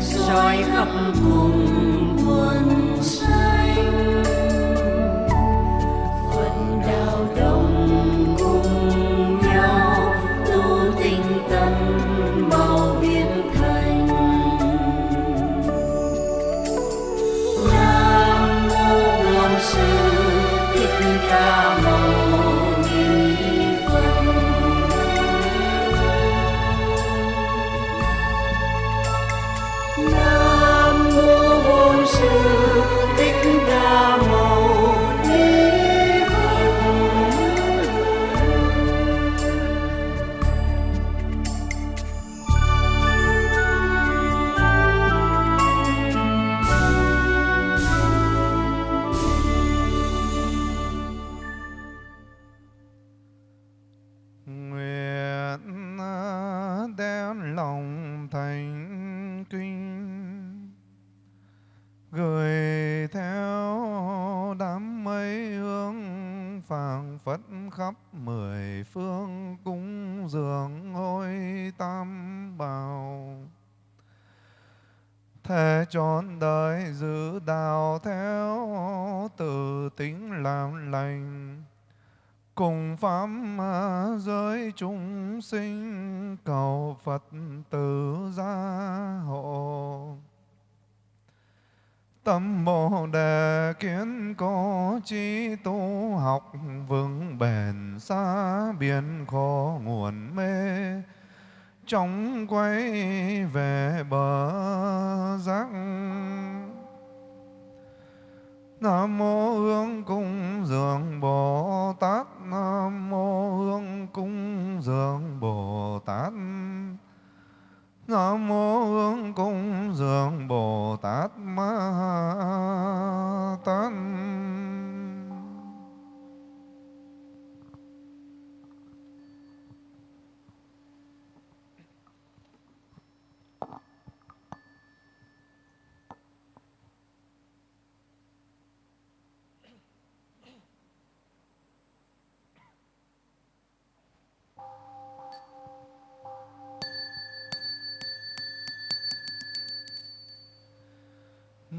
soi khắp cùng quân vào. Thế trọn đời giữ đạo theo từ tính làm lành, cùng pháp giới chúng sinh, cầu Phật tử gia hộ. Tâm bồ đề kiến cố trí tu học vững bền, xa biển khó nguồn mê chóng quay về bờ giác Nam mô hương cung dường Bồ Tát. Nam mô hương cung dường Bồ Tát. Nam mô hương cung dường Bồ Tát Ma Tát.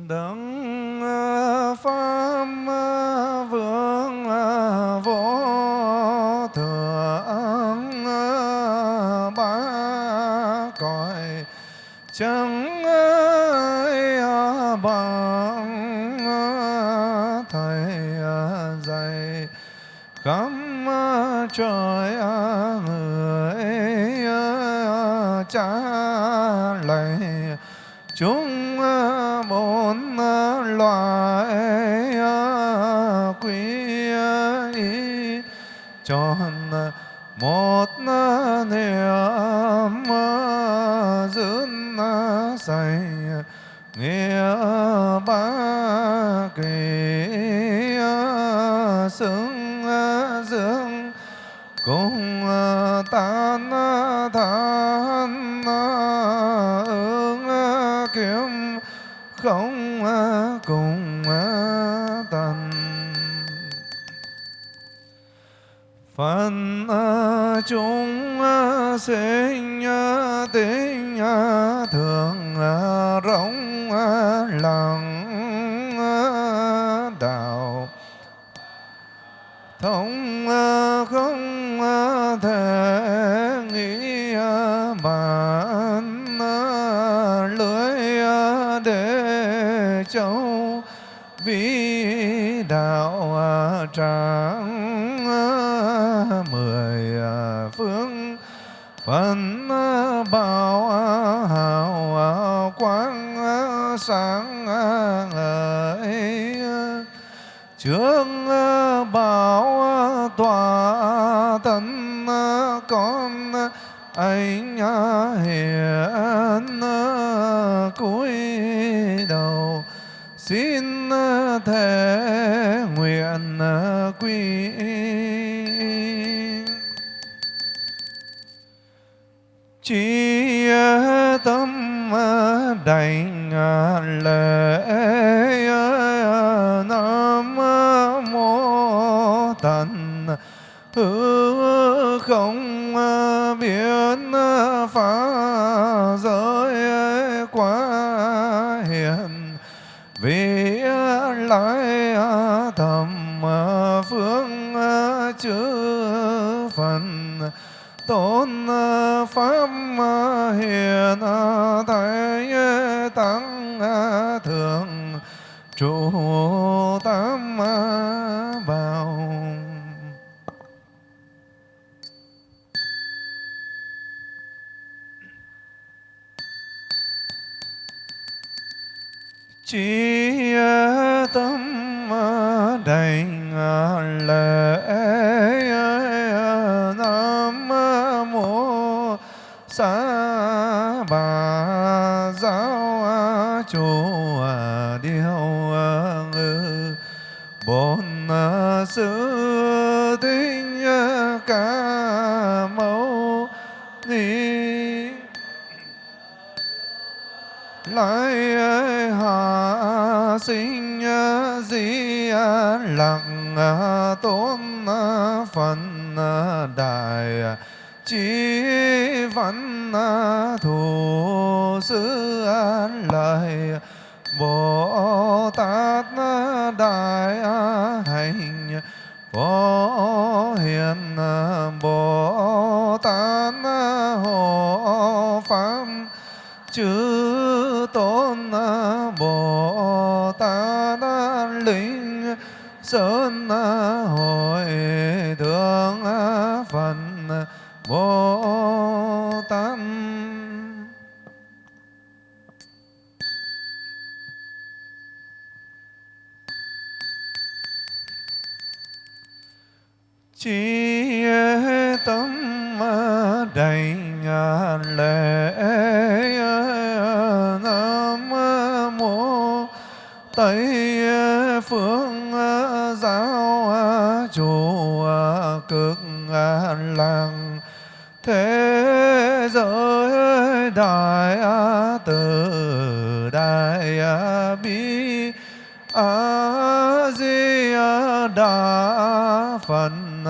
等。chúng à, sinh tính à, thường à, rộng lòng. hư không à, biết à, pháp tôn ờ, phật ờ, đại ờ, chí văn thù sư lời bồ tát đại đa phần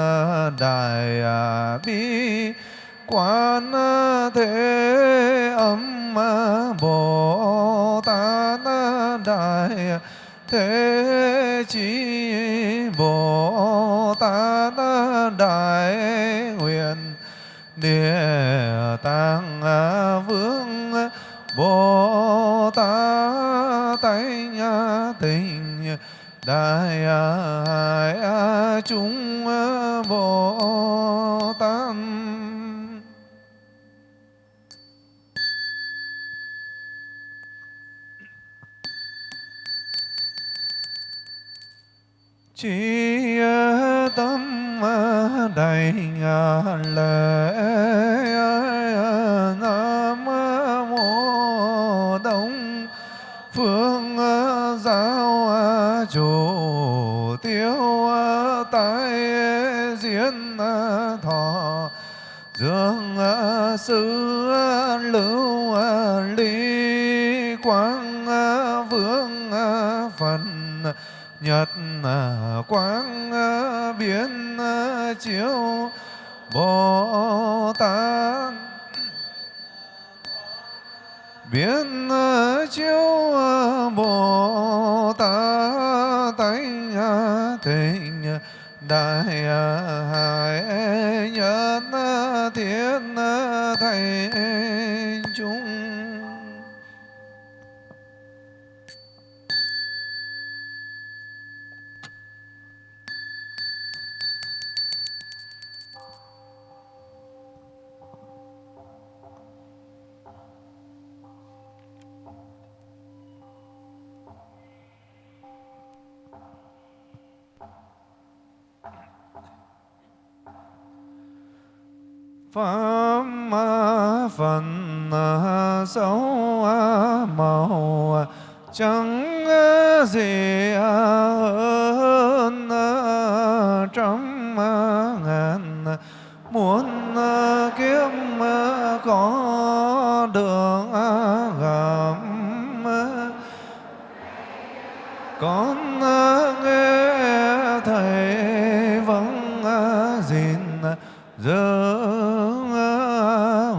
đại à, bi quan thế âm bồ lễ nam mô đông phương giáo chủ tiêu tại diễn thọ dương sư lưu lý quang vương phần nhật quang con ờ, nghe thầy vắng ờ, gìn ờ, giữ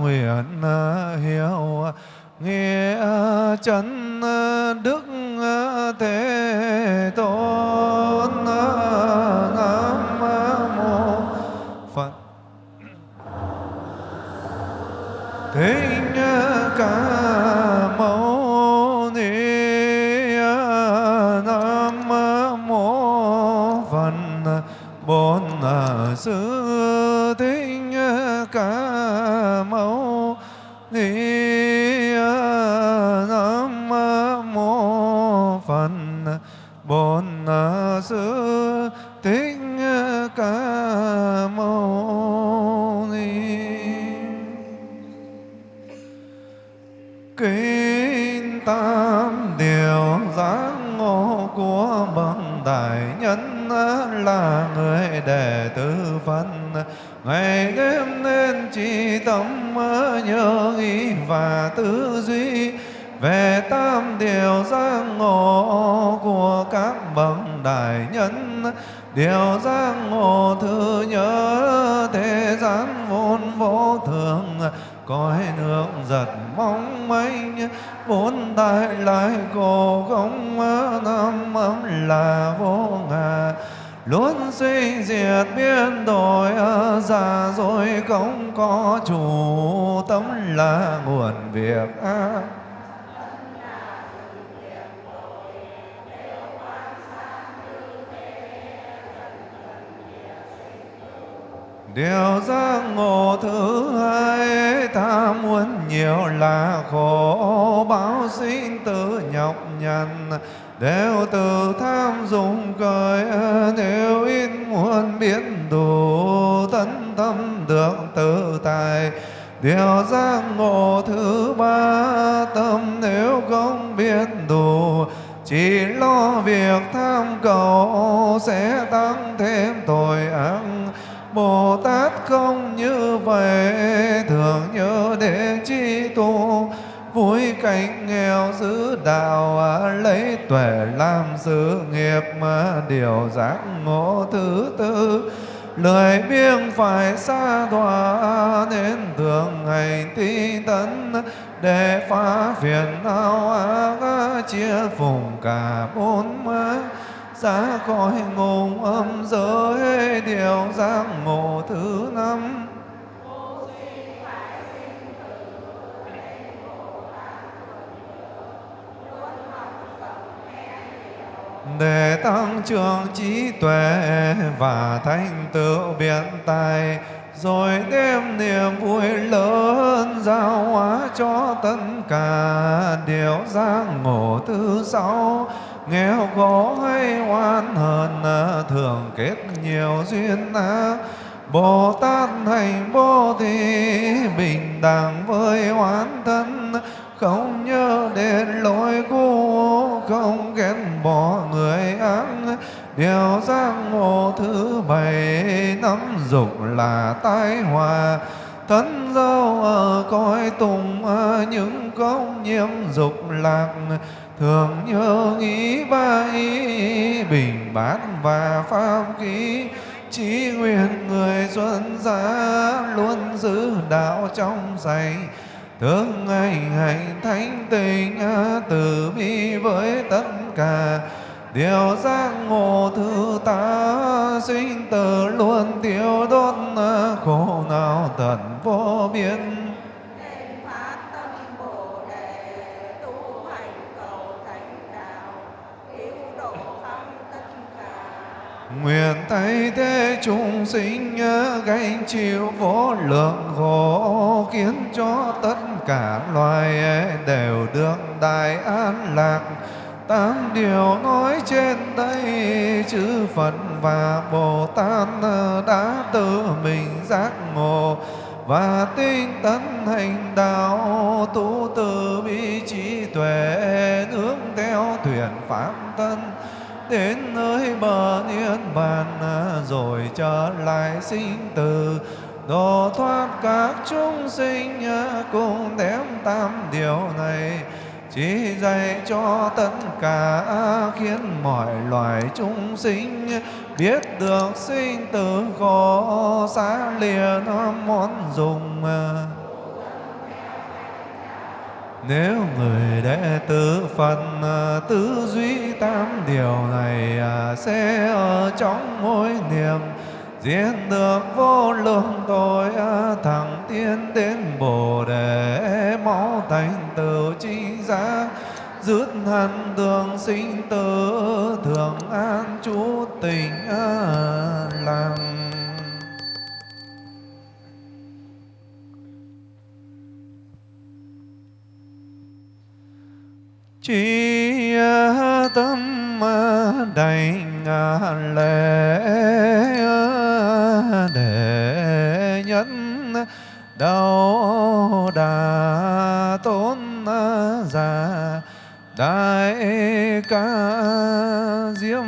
nguyện hiểu nghe chân đệ tử phật. Ngày đêm nên chỉ tâm nhớ nghĩ và tư duy về tam điều giác ngộ của các bậc đại nhân. Điều giác ngộ thứ nhớ thế gian vốn vô thường, cõi nước giật mong manh. Bốn đại lại cổ không năm âm là vô ngã luôn suy diệt biến đổi già rồi không có chủ tâm là nguồn việc ác Điều giác ngộ thứ hai, ta muốn nhiều là khổ, báo sinh tử nhọc nhằn đều từ tham dụng cởi nếu in muôn biến đủ, tấn tâm được tự tại điều giác ngộ thứ ba, tâm nếu không biết đủ, chỉ lo việc tham cầu sẽ tăng thêm tội ác. Bồ Tát không như vậy, thường nhớ đến chi tu cánh nghèo giữ đạo à, lấy tuệ làm sự nghiệp mà điều giác ngộ thứ tư. Lời biếng phải xa đọa nên thường hành tinh tấn, để phá phiền não ác chia phùng cả bốn má. Ra khỏi ngùng âm giới, điều giác ngộ thứ năm để tăng trưởng trí tuệ và thành tựu biện tài. Rồi đem niềm vui lớn giao hóa cho tất cả điều giác ngộ thứ sáu. Nghèo khổ hay oan hờn, thường kết nhiều duyên. Ác Bồ Tát thành Bồ Thị bình đẳng với oán thân không nhớ đến lỗi cũ, không ghét bỏ người ác điều giác ngộ thứ bảy, nắm dục là tai hòa thân dâu ở cõi tùng những công nhiễm dục lạc. Thường nhớ nghĩ ba ý bình bát và pháp ký chỉ nguyện người xuân giá luôn giữ đạo trong sạch thương ngày hành thánh tình từ bi với tất cả, điều giác ngộ thứ ta, sinh tử luôn tiêu đốt khổ nào tận vô biên. Nguyện thay thế chúng sinh gánh chịu vô lượng khổ, khiến cho tất cả loài e đều được đại an lạc. Tám điều nói trên đây, chư Phật và Bồ Tát đã tự mình giác ngộ và tinh tấn hành đạo, tu từ bi trí tuệ hướng theo thuyền pháp thân đến nơi bờ niết bàn à, rồi trở lại sinh tử. Độ thoát các chúng sinh à, cùng đem tam điều này. Chỉ dạy cho tất cả khiến mọi loài chúng sinh biết được sinh tử khổ xa lìa món dùng à nếu người đệ tử Phật à, tư duy tam điều này à, sẽ ở trong mỗi niệm, diễn được vô lượng tội à, thẳng tiến đến Bồ Đề máu thành tựu chi giác dứt hẳn đường sinh tử thường an chú tình lành. Chỉ tâm đảnh lễ để nhân đau đà tôn giả đại ca diêm.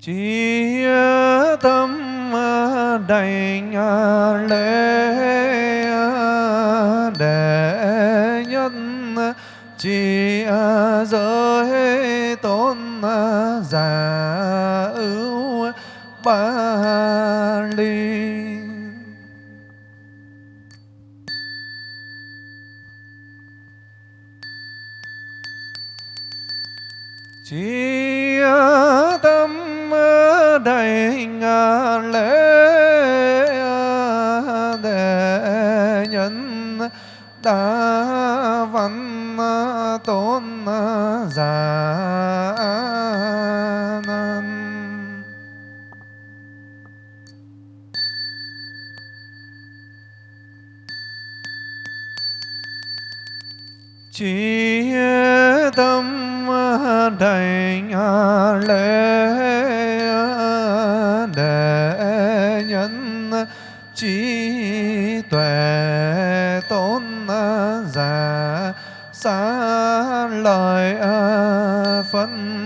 Chi đành à. Già xa lời phân.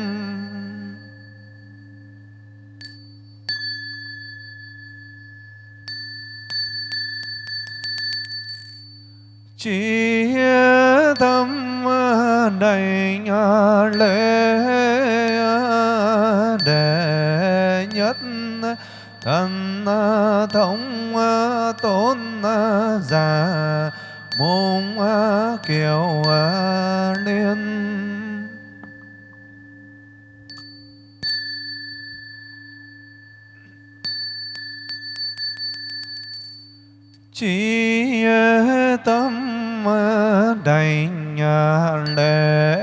Chỉ tâm đầy à, lễ à, để nhất. Thần à, thống tôn giả môn kiều liên. Chỉ tâm đảnh lễ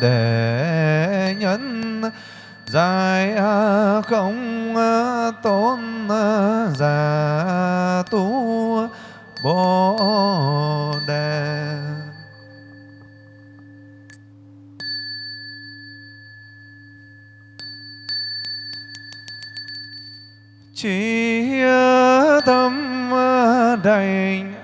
để nhân. Dài không tôn giả trí tâm đành.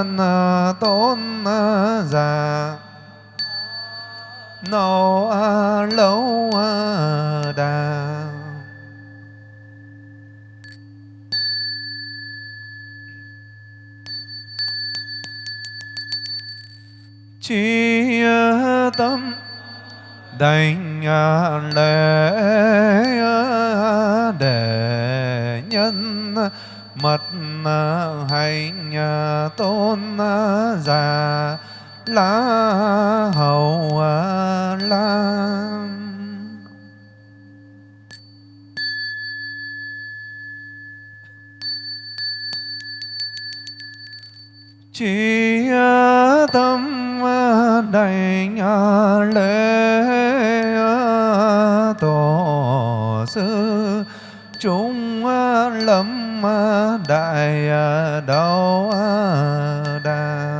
Ờ, tôn ờ, già. Nâu ờ, lâu đà. Chi tâm đảnh lễ để nhân mật tôn già lá hầu lan chỉ tâm đảnh lễ tổ sư trong đại à, đau đà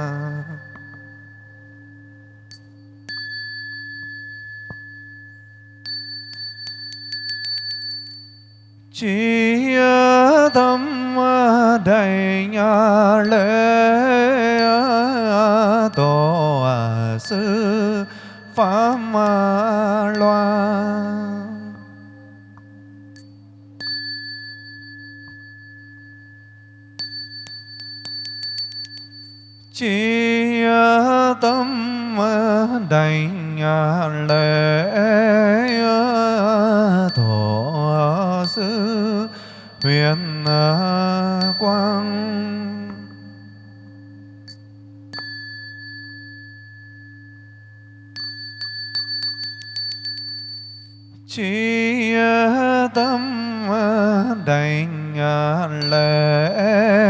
chỉ à, tâm à, đầy nhà lễ tổ sư pháp loan chi tâm đành lễ thổ sư huyền quang. Chi tâm đành lễ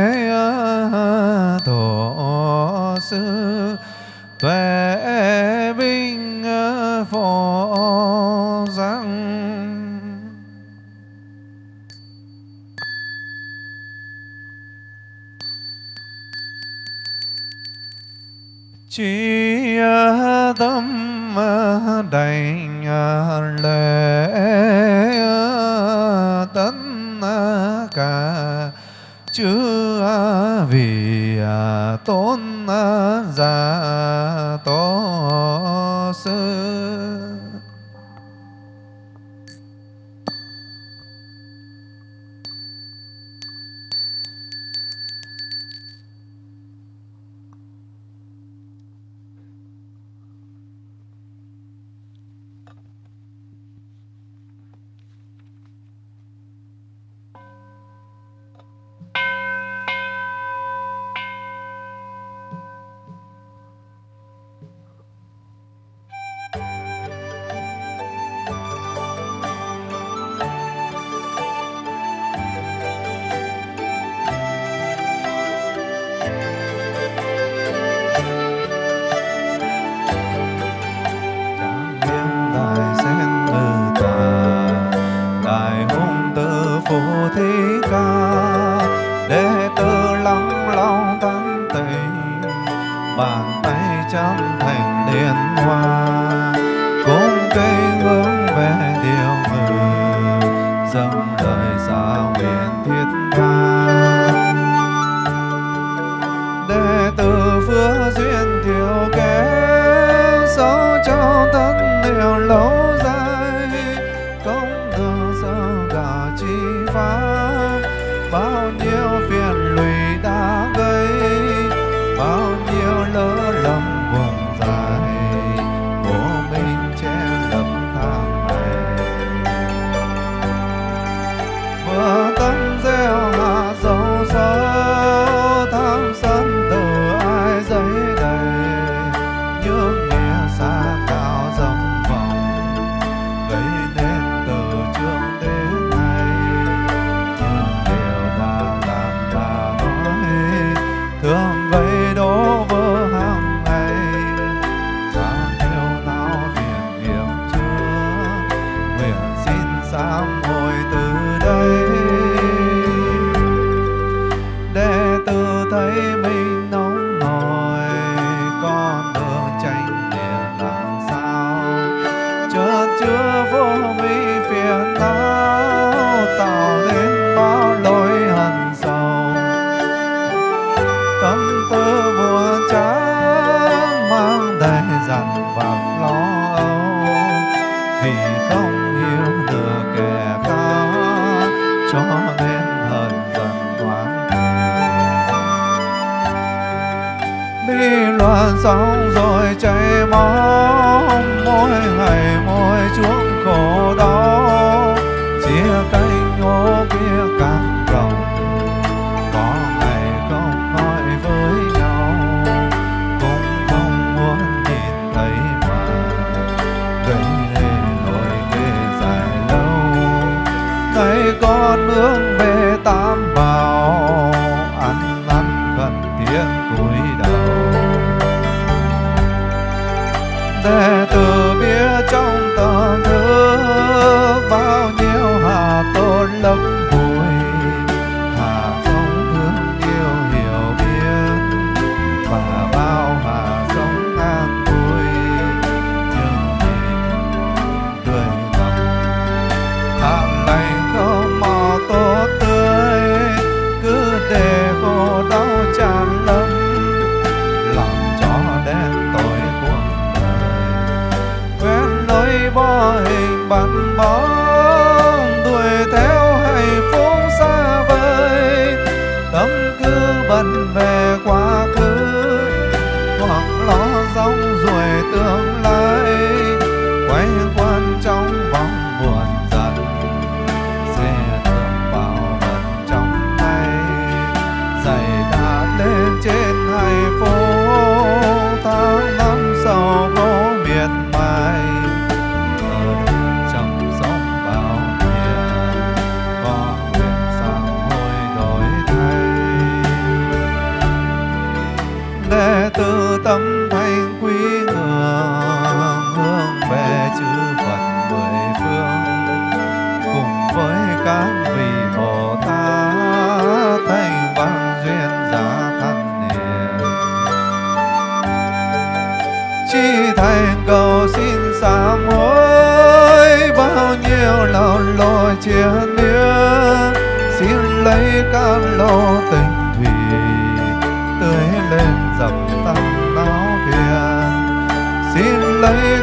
đảnh lễ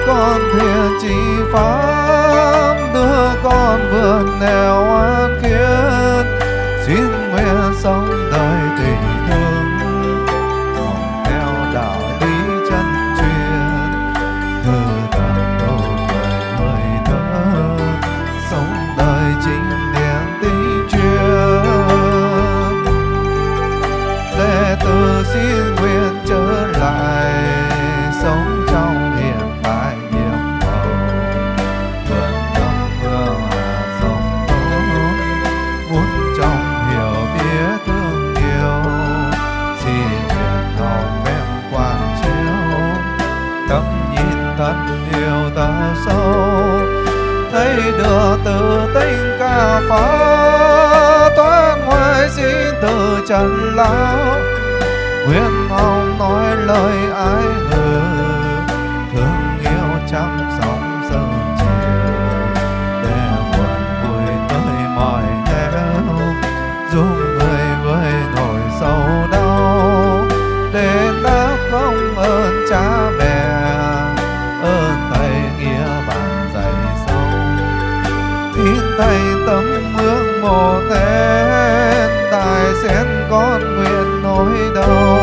con thiện chỉ pháp đưa con vượt nẻo an kiến xin nguyện sống được từ tinh ca phá toán ngoài xin từ trần lão nguyện ông nói lời ái ngờ thương yêu trăm sóng sơn chiều. Để buồn vui tới mọi nẻo dung một tài sen con nguyện nỗi đau.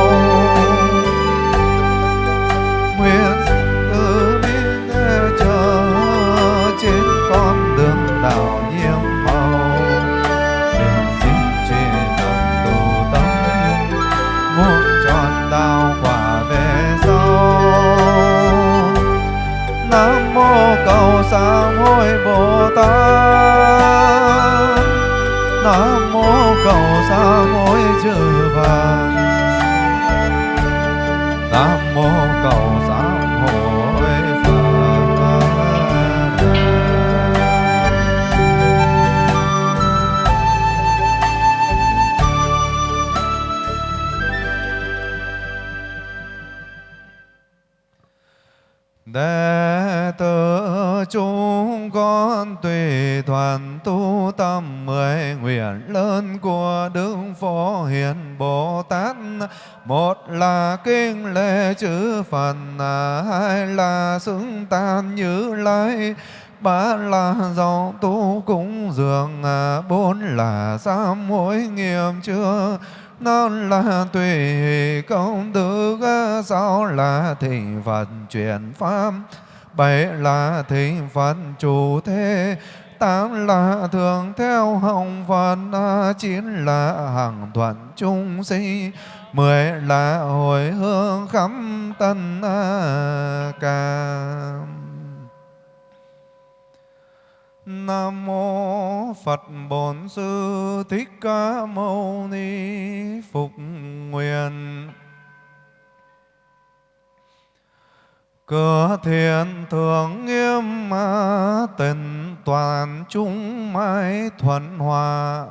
Nguyện từ bi chờ trên con đường đạo nhiệm màu. Nguyện xin trên nặng tu tâm muốn tròn đạo quả về sau. Nam mô cầu sáng hối bồ tát xa cầu sám vàng. Nam mô tâm mười nguyện lớn của đức phổ hiền bồ tát một là kinh lễ chữ phật, hai là xứng tan như lai, ba là dòng tu cúng dường, bốn là sám hối nghiêm chưa năm là tùy công đức sáu là thị phật chuyển pháp, bảy là thị phật chủ thế tám là thường theo hồng phật à, chín là hàng thuận chúng sinh mười là hồi hương khắp tân à, ca. Nam mô Phật Bổn Sư Thích Ca Mâu Ni Phục Nguyện. Cửa thiện thường nghiêm à, tình toàn chúng mãi thuận hòa.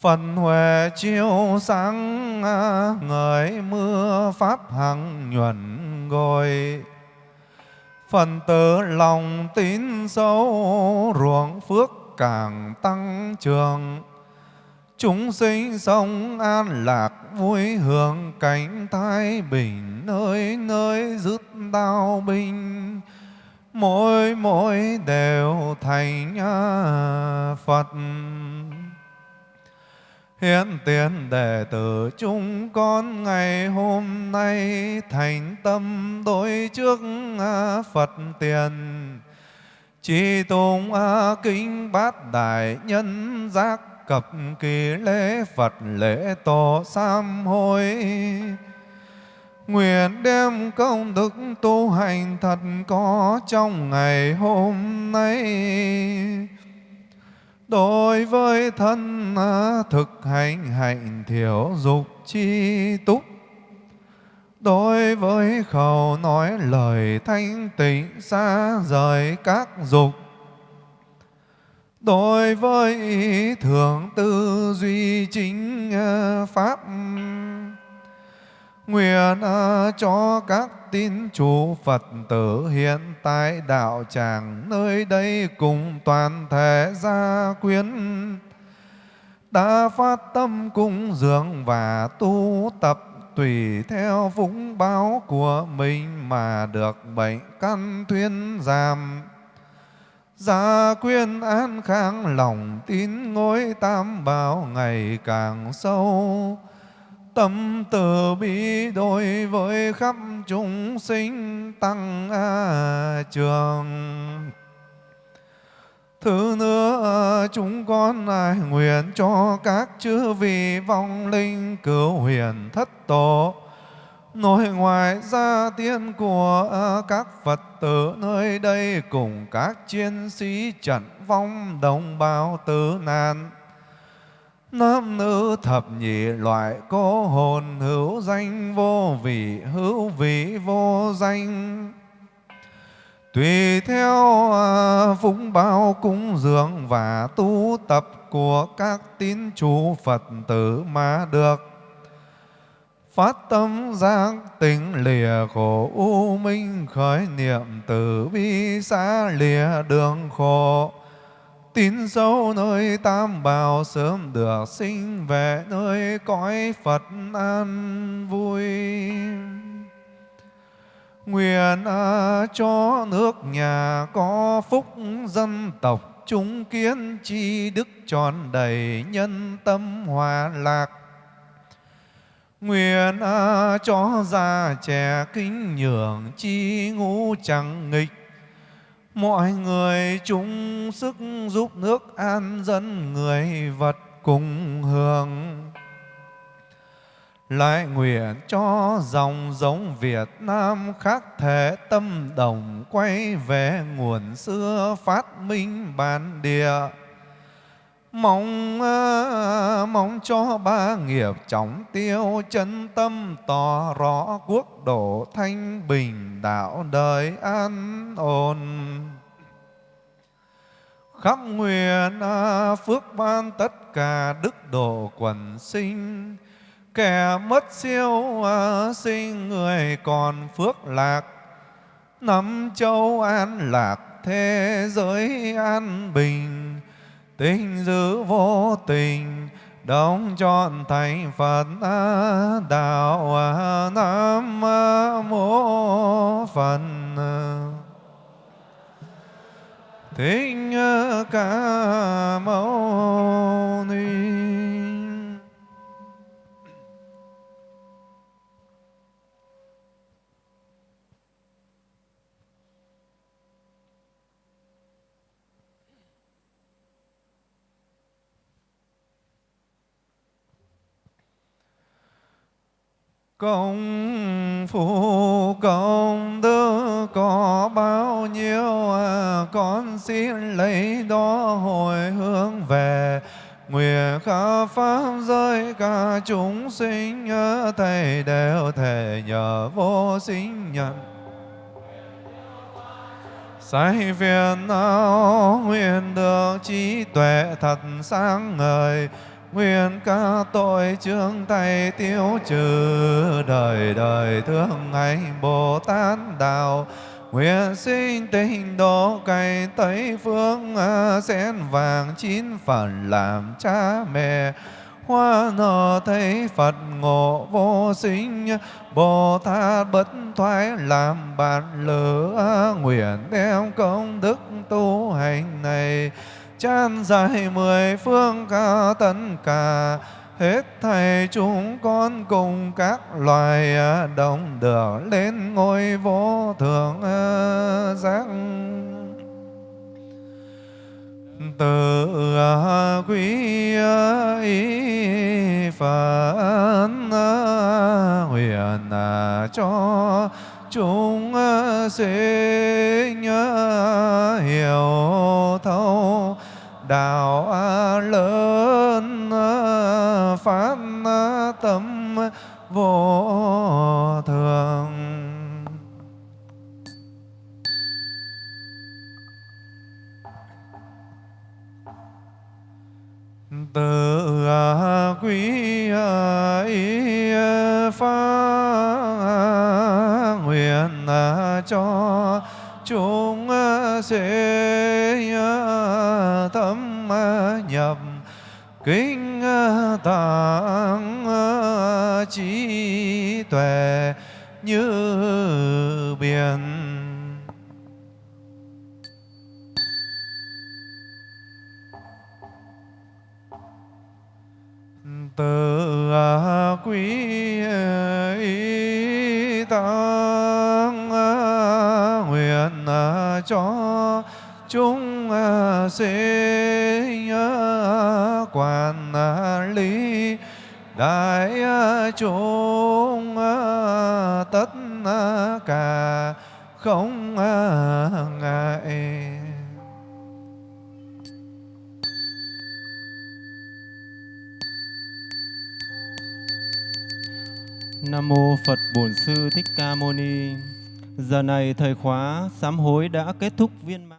Phần huệ chiếu sáng à, người mưa pháp hằng nhuận ngồi Phần tử lòng tín sâu, ruộng phước càng tăng trường Chúng sinh sống an lạc, vui hưởng cảnh thái bình, nơi nơi dứt đau binh. Mỗi mỗi đều thành Phật. Hiện tiền đệ tử chúng con ngày hôm nay thành tâm đối trước Phật tiền. Chỉ tùng kính bát đại nhân giác cập kỳ lễ Phật lễ tổ sám hối Nguyện đem công đức tu hành thật có trong ngày hôm nay. Đối với thân à, thực hành hạnh thiểu dục chi túc. Đối với khẩu nói lời thanh tịnh xa rời các dục. Đối với thượng thường tư duy chính à, pháp. Nguyện à, cho các tín chủ Phật tử hiện tại đạo tràng nơi đây cùng toàn thể gia quyến. Đã phát tâm cung dường và tu tập tùy theo vũng báo của mình mà được bệnh căn thuyên giảm. Gia quyên an khang lòng tín ngôi tam bảo ngày càng sâu. Tâm từ bi đối với khắp chúng sinh tăng a trường. Thứ nữa, chúng con ai nguyện cho các chư vị vong linh cứu huyền thất tổ nội ngoài gia tiên của à, các Phật tử nơi đây cùng các chiến sĩ trận vong đồng bào tử nạn. Nam nữ thập nhị loại cô hồn hữu danh vô vị, hữu vị vô danh Tùy theo à, phúng bao cúng dường và tu tập của các tín chủ Phật tử mà được phát tâm giác tỉnh lìa khổ u minh khởi niệm từ bi xa lìa đường khổ. Tín sâu nơi tam bảo sớm được sinh về nơi cõi Phật an vui. Nguyện à, cho nước nhà có phúc dân tộc chúng kiến chi đức tròn đầy nhân tâm hòa lạc. Nguyện à, cho già trẻ kính nhường chi ngũ chẳng nghịch. Mọi người chung sức giúp nước an dân người vật cùng hưởng. Lại nguyện cho dòng giống Việt Nam khác thể tâm đồng quay về nguồn xưa phát minh bản địa mong ờ, mong cho ba nghiệp chóng tiêu, chân tâm tỏ rõ quốc độ thanh bình, đạo đời an ổn. Khắp nguyện ờ, phước ban tất cả đức độ quần sinh. Kẻ mất siêu ờ, sinh người còn phước lạc. Năm châu an lạc, thế giới an bình tình giữ vô tình, đóng trọn thành Phật đạo Nam mô Phật. Thích Ca Mâu Ni. Công phu công đức có bao nhiêu à, Con xin lấy đó hồi hướng về. Nguyện khả pháp giới cả chúng sinh à, Thầy đều thể nhờ vô sinh nhận Sai phiền não nguyện được trí tuệ thật sáng ngời Nguyện ca tội trương tay tiêu trừ đời đời thương ngày Bồ Tát đạo. Nguyện sinh tình độ cày Tây phương sen vàng chín phần làm cha mẹ. Hoa nở thấy Phật ngộ vô sinh, Bồ Tát bất thoái làm bạn lửa. Nguyện đem công đức tu hành này chan dài mười phương ca tất cả hết thầy chúng con cùng các loài à, đồng được lên ngôi vô thượng à, giác. Từ à, quý ý phật nguyện cho chúng sinh hiểu thấu đạo lớn à, phát à, tâm à, vô thường. Từ quý ý phát nguyện cho chúng sinh kinh tạng trí tuệ như biển. Từ à, quý ý tăng nguyện à, cho chúng à, sinh lý đại à, chúng à, tất à, cả không ngại Nam mô Phật Bổn Sư Thích Ca Mâu Ni. Giờ này thời khóa sám hối đã kết thúc viên mãn.